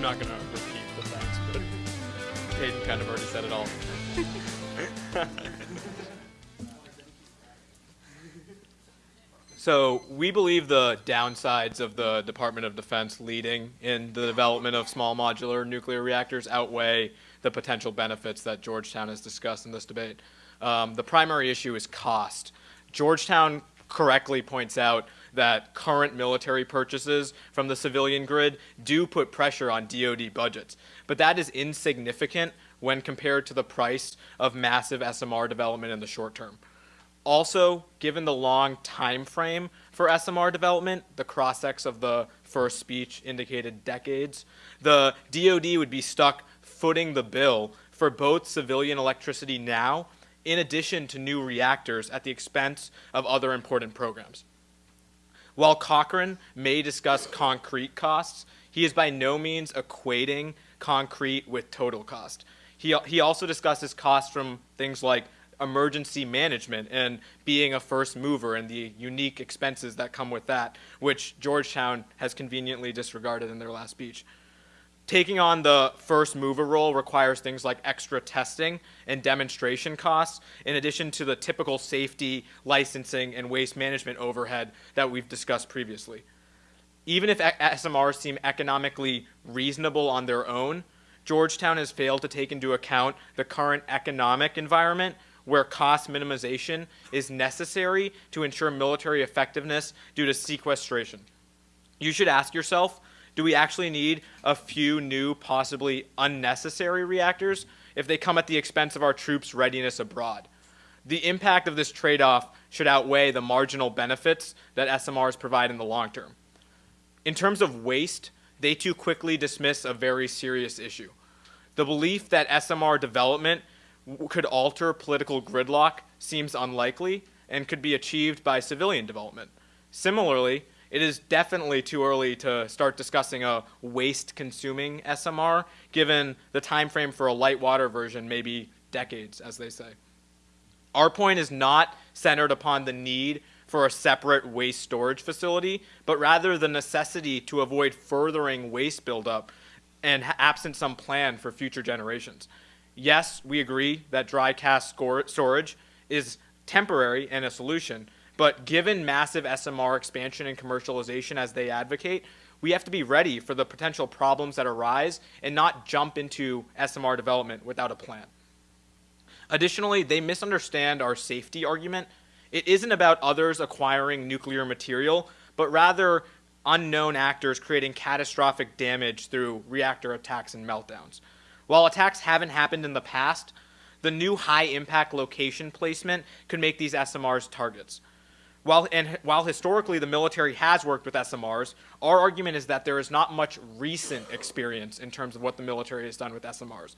I'm not gonna repeat the facts, but Hayden kind of already said it all. So we believe the downsides of the Department of Defense leading in the development of small modular nuclear reactors outweigh the potential benefits that Georgetown has discussed in this debate. Um, the primary issue is cost. Georgetown correctly points out that current military purchases from the civilian grid do put pressure on DoD budgets, but that is insignificant when compared to the price of massive SMR development in the short term. Also, given the long time frame for SMR development, the cross-ex of the first speech indicated decades, the DoD would be stuck footing the bill for both civilian electricity now, in addition to new reactors at the expense of other important programs. While Cochrane may discuss concrete costs, he is by no means equating concrete with total cost. He, he also discusses costs from things like emergency management and being a first mover and the unique expenses that come with that, which Georgetown has conveniently disregarded in their last speech. Taking on the first mover role requires things like extra testing and demonstration costs, in addition to the typical safety, licensing, and waste management overhead that we've discussed previously. Even if SMRs seem economically reasonable on their own, Georgetown has failed to take into account the current economic environment where cost minimization is necessary to ensure military effectiveness due to sequestration. You should ask yourself, do we actually need a few new, possibly unnecessary reactors if they come at the expense of our troops' readiness abroad? The impact of this trade-off should outweigh the marginal benefits that SMRs provide in the long term. In terms of waste, they too quickly dismiss a very serious issue. The belief that SMR development could alter political gridlock seems unlikely and could be achieved by civilian development. Similarly, it is definitely too early to start discussing a waste-consuming SMR, given the time frame for a light water version may be decades, as they say. Our point is not centered upon the need for a separate waste storage facility, but rather the necessity to avoid furthering waste buildup and absent some plan for future generations yes, we agree that dry cask storage is temporary and a solution, but given massive SMR expansion and commercialization as they advocate, we have to be ready for the potential problems that arise and not jump into SMR development without a plan. Additionally, they misunderstand our safety argument. It isn't about others acquiring nuclear material, but rather unknown actors creating catastrophic damage through reactor attacks and meltdowns. While attacks haven't happened in the past, the new high impact location placement could make these SMRs targets. While, and while historically the military has worked with SMRs, our argument is that there is not much recent experience in terms of what the military has done with SMRs.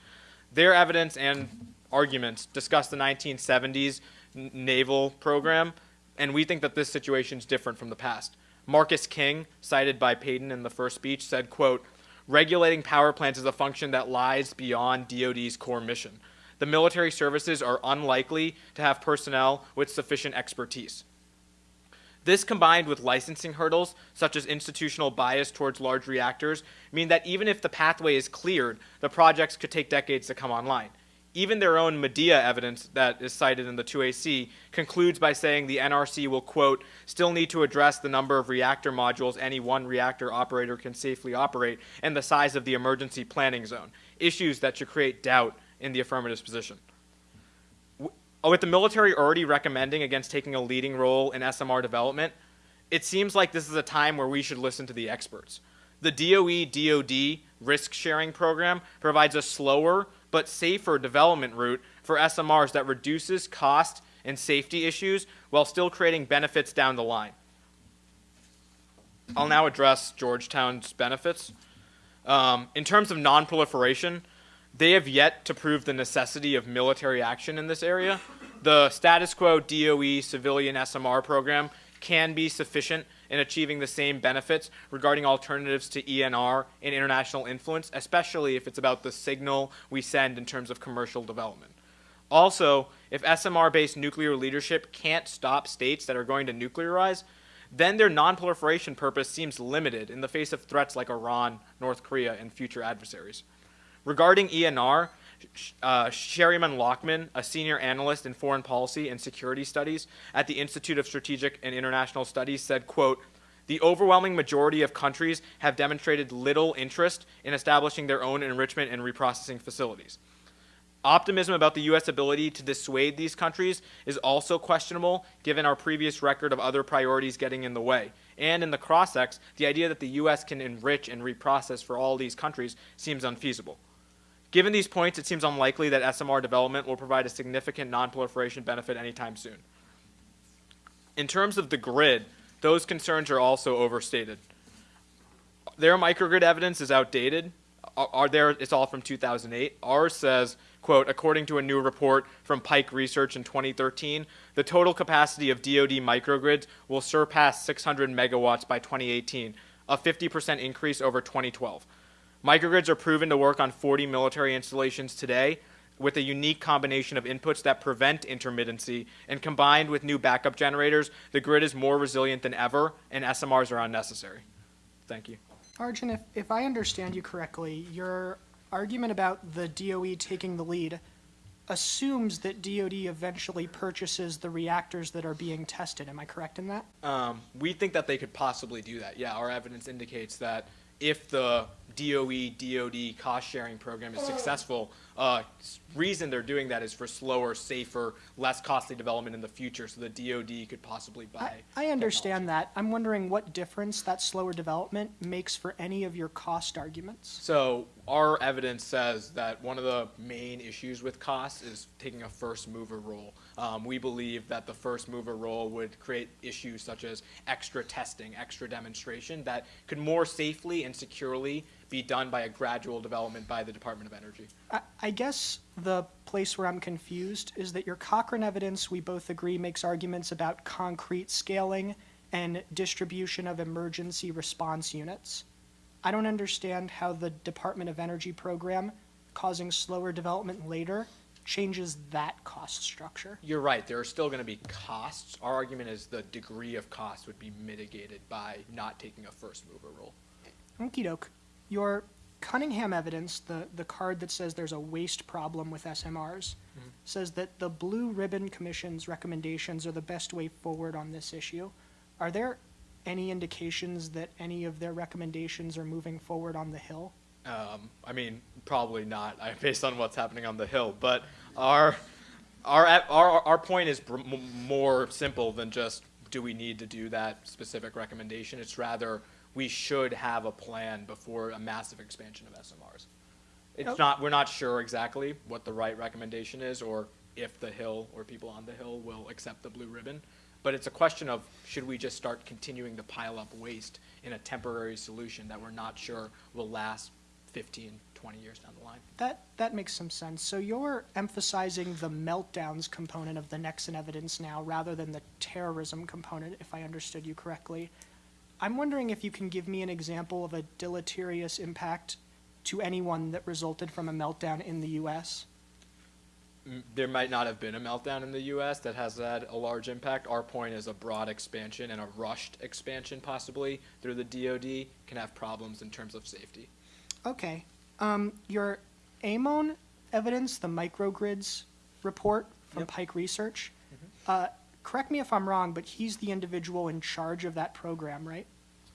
Their evidence and arguments discuss the 1970s naval program, and we think that this situation is different from the past. Marcus King, cited by Payton in the first speech, said, quote, regulating power plants is a function that lies beyond DoD's core mission. The military services are unlikely to have personnel with sufficient expertise. This combined with licensing hurdles, such as institutional bias towards large reactors, mean that even if the pathway is cleared, the projects could take decades to come online even their own Medea evidence that is cited in the 2AC concludes by saying the NRC will, quote, still need to address the number of reactor modules any one reactor operator can safely operate and the size of the emergency planning zone, issues that should create doubt in the affirmative position. With the military already recommending against taking a leading role in SMR development, it seems like this is a time where we should listen to the experts. The DOE DoD risk sharing program provides a slower but safer development route for SMRs that reduces cost and safety issues while still creating benefits down the line. I'll now address Georgetown's benefits. Um, in terms of nonproliferation, they have yet to prove the necessity of military action in this area. The status quo DOE civilian SMR program can be sufficient in achieving the same benefits regarding alternatives to ENR and international influence, especially if it's about the signal we send in terms of commercial development. Also, if SMR-based nuclear leadership can't stop states that are going to nuclearize, then their nonproliferation purpose seems limited in the face of threats like Iran, North Korea, and future adversaries. Regarding ENR, uh, Sherryman Lockman, a senior analyst in foreign policy and security studies at the Institute of Strategic and International Studies, said, quote, the overwhelming majority of countries have demonstrated little interest in establishing their own enrichment and reprocessing facilities. Optimism about the U.S. ability to dissuade these countries is also questionable given our previous record of other priorities getting in the way. And in the cross-ex, the idea that the U.S. can enrich and reprocess for all these countries seems unfeasible. Given these points, it seems unlikely that SMR development will provide a significant nonproliferation benefit anytime soon. In terms of the grid, those concerns are also overstated. Their microgrid evidence is outdated. Are there? It's all from 2008. Ours says quote, according to a new report from Pike Research in 2013, the total capacity of DoD microgrids will surpass 600 megawatts by 2018, a 50% increase over 2012. Microgrids are proven to work on 40 military installations today with a unique combination of inputs that prevent intermittency, and combined with new backup generators, the grid is more resilient than ever, and SMRs are unnecessary. Thank you. Arjun, if, if I understand you correctly, you're argument about the DOE taking the lead assumes that DoD eventually purchases the reactors that are being tested. Am I correct in that? Um, we think that they could possibly do that. Yeah, our evidence indicates that if the DOE DoD cost sharing program is successful, uh, reason they're doing that is for slower, safer, less costly development in the future, so the DoD could possibly buy. I, I understand that. I'm wondering what difference that slower development makes for any of your cost arguments. So our evidence says that one of the main issues with costs is taking a first mover role. Um, we believe that the first mover role would create issues such as extra testing, extra demonstration that could more safely and securely be done by a gradual development by the Department of Energy. I, I guess the place where I'm confused is that your Cochrane evidence, we both agree, makes arguments about concrete scaling and distribution of emergency response units. I don't understand how the Department of Energy program causing slower development later changes that cost structure. You're right. There are still going to be costs. Our argument is the degree of cost would be mitigated by not taking a first mover role. Okie doke your Cunningham evidence, the, the card that says there's a waste problem with SMRs, mm-hmm. says that the Blue Ribbon Commission's recommendations are the best way forward on this issue. Are there any indications that any of their recommendations are moving forward on the Hill? Um, I mean, probably not, based on what's happening on the Hill. But our our our our point is more simple than just do we need to do that specific recommendation. It's rather we should have a plan before a massive expansion of SMRs. It's not, we're not sure exactly what the right recommendation is or if the Hill or people on the Hill will accept the blue ribbon. But it's a question of should we just start continuing to pile up waste in a temporary solution that we're not sure will last 15, 20 years down the line. That that makes some sense. So you're emphasizing the meltdowns component of the Nexen evidence now rather than the terrorism component, if I understood you correctly. I'm wondering if you can give me an example of a deleterious impact to anyone that resulted from a meltdown in the U.S. Mm, there might not have been a meltdown in the U.S. that has had a large impact. Our point is a broad expansion and a rushed expansion, possibly through the DoD, can have problems in terms of safety. Okay. Um, your AMON evidence, the microgrids report from yep. Pike Research, mm-hmm. uh, correct me if I'm wrong, but he's the individual in charge of that program, right?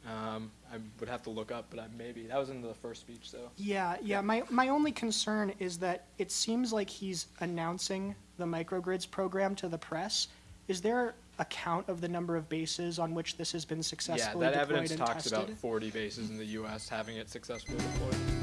Um, I would have to look up, but I, maybe that was in the first speech. So yeah, yeah. My my only concern is that it seems like he's announcing the microgrids program to the press. Is there a count of the number of bases on which this has been successfully yeah, that deployed evidence and talks tested? about 40 bases in the U.S. having it successfully deployed.